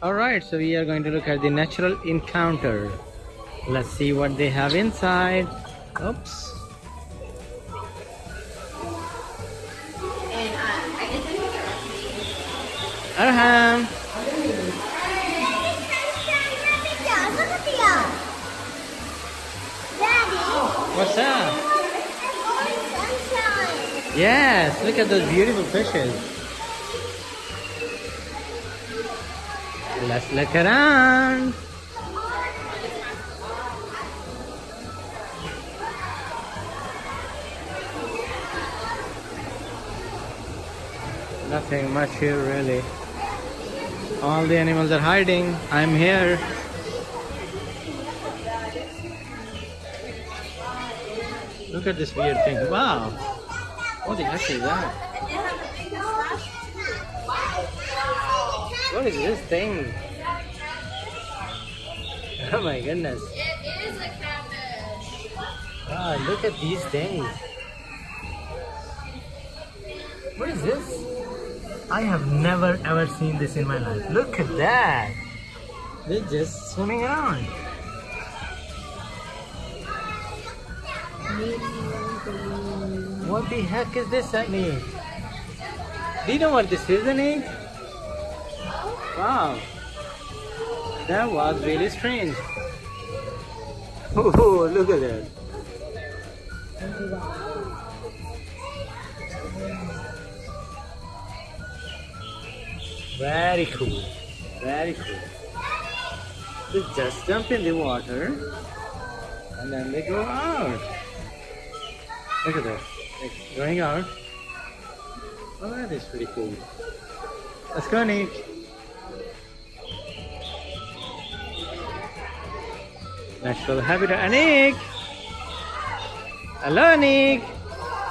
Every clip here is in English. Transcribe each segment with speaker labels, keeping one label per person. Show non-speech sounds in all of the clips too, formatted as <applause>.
Speaker 1: Alright, so we are going to look at the natural encounter. Let's see what they have inside. Oops.
Speaker 2: Uh, I guess I took.
Speaker 1: Arham. What's that? Yes, look at those beautiful fishes. Let's look around. Nothing much here really. All the animals are hiding. I'm here. Look at this weird thing. Wow. What the heck is that? What is this thing? <laughs> Oh my goodness.
Speaker 2: It is a catfish.
Speaker 1: Ah, wow, look at these things. What is this? I have never ever seen this in my life. Look at that. They're just swimming around. What the heck is this, Annie? Do you know what this is, Annie? Wow. That was really strange. <laughs> Oh, look at that. Very cool. Very cool. They just jump in the water and then they go out. Look at that. They're going out. Oh, that is pretty cool. Let's go, Nick. Natural habitat. Anik! Hello, Anik!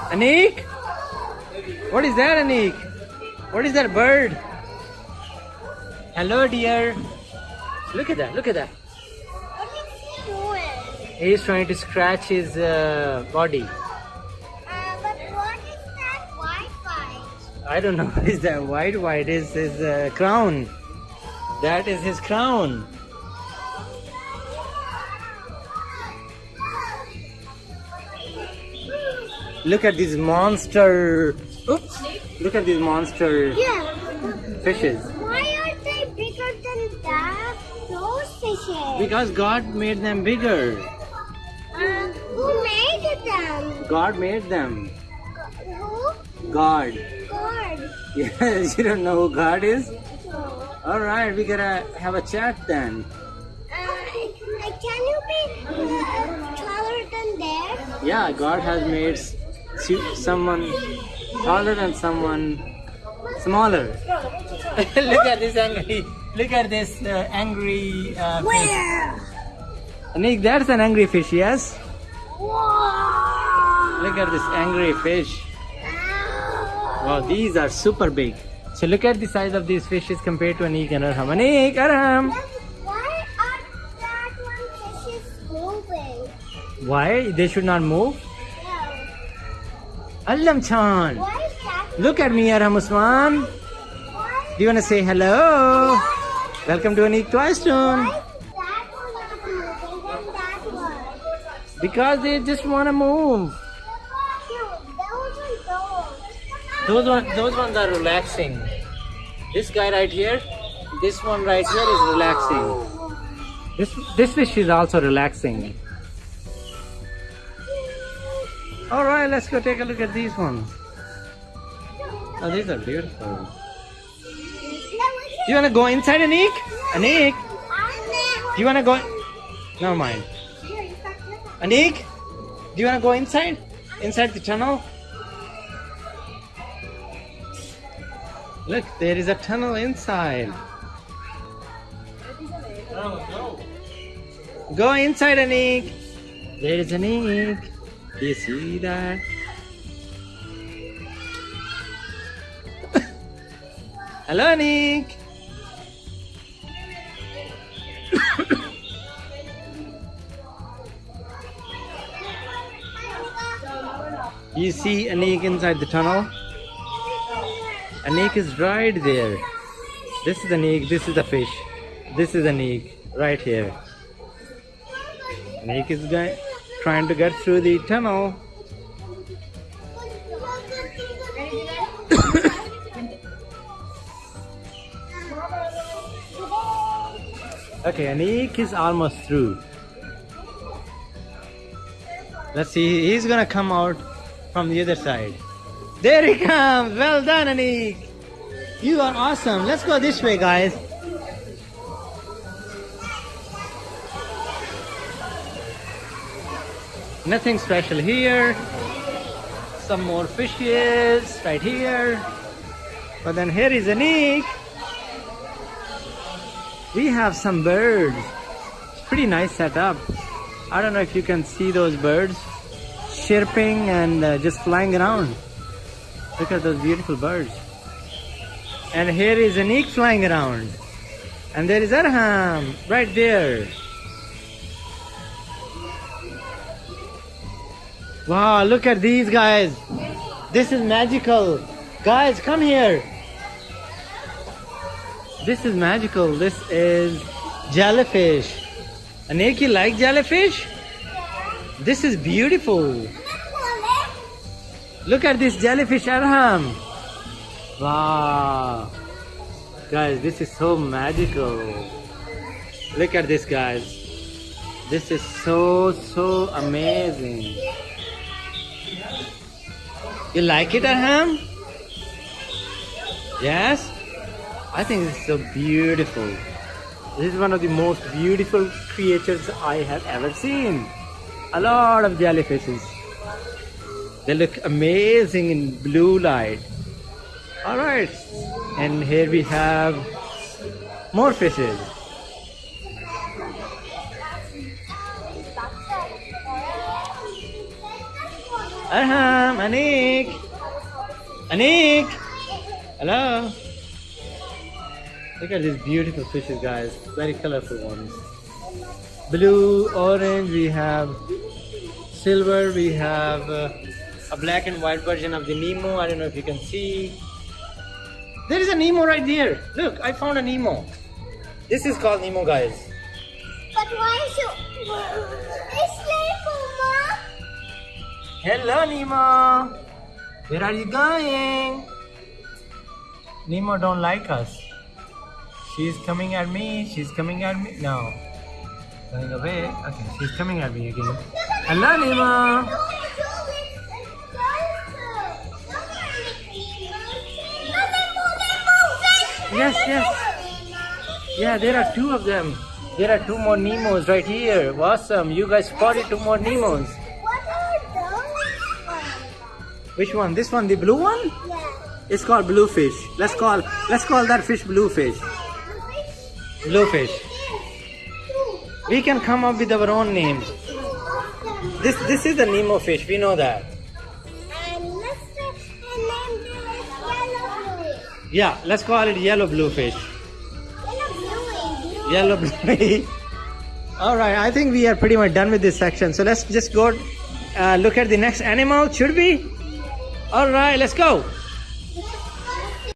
Speaker 1: Anik! What is that, Anik? What is that bird? Hello, dear. Look at that. Look at that. He He's trying to scratch his uh, body. But <laughs> what is that white white? I don't know what is that white white is his uh, crown. That is his crown. Look at this monster. Oops. Look at these monster
Speaker 3: Yeah.
Speaker 1: fishes.
Speaker 3: Why are they bigger than that? Those fishes.
Speaker 1: Because God made them bigger.
Speaker 3: Uh, who made them?
Speaker 1: God made them.
Speaker 3: Who?
Speaker 1: God.
Speaker 3: God. <laughs>
Speaker 1: Yes, you don't know who God is?
Speaker 3: So,
Speaker 1: Alright, we gotta have a chat then.
Speaker 3: uh, can you be uh, taller than that?
Speaker 1: Yeah, God has made someone taller than someone smaller. <laughs> look at this angry. Look at this uh, angry uh, fish.
Speaker 3: Where?
Speaker 1: Nick, that's an angry fish, yes? Look at this angry fish. Wow, these are super big. So look at the size of these fishes compared to Anik and Arham. Anik, Arham!
Speaker 3: Why are that one fishes moving?
Speaker 1: Why? They should not move?
Speaker 3: No.
Speaker 1: Allam Chan! Look at me, Arham Usman. Do you want to say hello? Welcome to Anik
Speaker 3: one?
Speaker 1: Because they just want to move.
Speaker 3: Those
Speaker 1: ones, those ones are relaxing. This guy right here, this one right here is relaxing. This this fish is also relaxing. All right, let's go take a look at these ones. Oh, these are beautiful. You want to go inside, Anik? Anik, do you want to go? Never mind. Anik, do you want to go inside? Inside the tunnel? Look, there is a tunnel inside. Go inside, Anik. There is Anik. Do you see that? Hello, Anik. You see Anik inside the tunnel? Anik is right there. This is Anik, this is the fish. This is Anik right here. Anik is going, trying to get through the tunnel. Okay, Anik is almost through. Let's see, he's gonna come out from the other side. There he comes! Well done, Anik! You are awesome. Let's go this way, guys. Nothing special here. Some more fishes right here. But then here is an Anik. We have some birds. Pretty nice setup. I don't know if you can see those birds chirping and uh, just flying around. Look at those beautiful birds. And here is an Anik flying around. And there is Arham right there. Wow, look at these guys. This is magical. Guys, come here. This is magical. This is jellyfish. Anik, you like jellyfish? This is beautiful. Look at this jellyfish, Arham. Wow. Guys, this is so magical. Look at this, guys. This is so, so amazing. You like it, Arham? Yes? I think it's so beautiful. This is one of the most beautiful creatures I have ever seen. A lot of jellyfishes. They look amazing in blue light. Alright. And here we have more fishes. Arham, Anik. Anik. Hello. Look at these beautiful fishes, guys. Very colorful ones. Blue, orange, we have silver, we have uh, a black and white version of the Nemo. I don't know if you can see. There is a Nemo right there. Look, I found a Nemo. This is called Nemo, guys.
Speaker 3: But why is it?
Speaker 1: Hello, Nemo. Where are you going? Nemo don't like us. She's coming at me. She's coming at me. No. Going away. Okay, she's coming at me again. Hello, Nemo. Yes, yes. Yeah, there are two of them. There are two more Nemos right here. Awesome. You guys spotted two more Nemos. Which one? This one, the blue one?
Speaker 3: Yeah.
Speaker 1: It's called bluefish. Let's call let's call that fish bluefish. Bluefish. We can come up with our own names. This this is the Nemo fish. We know that.
Speaker 3: And let's name this yellow blue.
Speaker 1: Yeah, let's call it yellow bluefish.
Speaker 3: Yellow blue blue.
Speaker 1: Yellow blue. All right, I think we are pretty much done with this section. So let's just go uh, look at the next animal. Should we? All right, let's go.